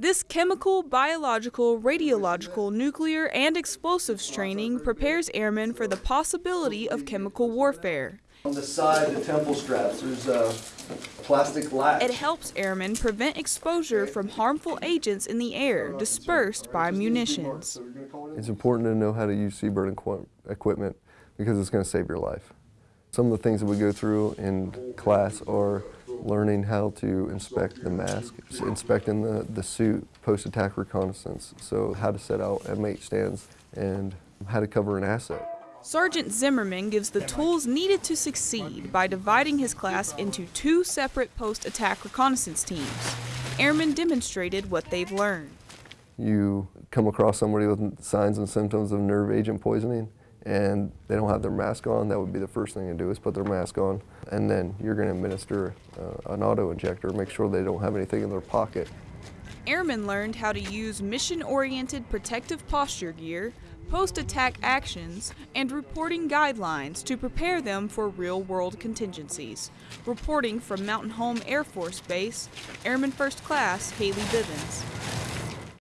This chemical, biological, radiological, nuclear, and explosives training prepares airmen for the possibility of chemical warfare. On the side, the temple straps, there's a plastic latch. It helps airmen prevent exposure from harmful agents in the air dispersed by munitions. It's important to know how to use Seabird equipment because it's going to save your life. Some of the things that we go through in class are learning how to inspect the mask, inspecting the, the suit, post-attack reconnaissance, so how to set out M8 stands and how to cover an asset. Sergeant Zimmerman gives the tools needed to succeed by dividing his class into two separate post attack reconnaissance teams. Airmen demonstrated what they've learned. You come across somebody with signs and symptoms of nerve agent poisoning and they don't have their mask on, that would be the first thing to do is put their mask on. And then you're going to administer uh, an auto injector, make sure they don't have anything in their pocket. Airmen learned how to use mission oriented protective posture gear, post attack actions, and reporting guidelines to prepare them for real world contingencies. Reporting from Mountain Home Air Force Base, Airman First Class Haley Bivens.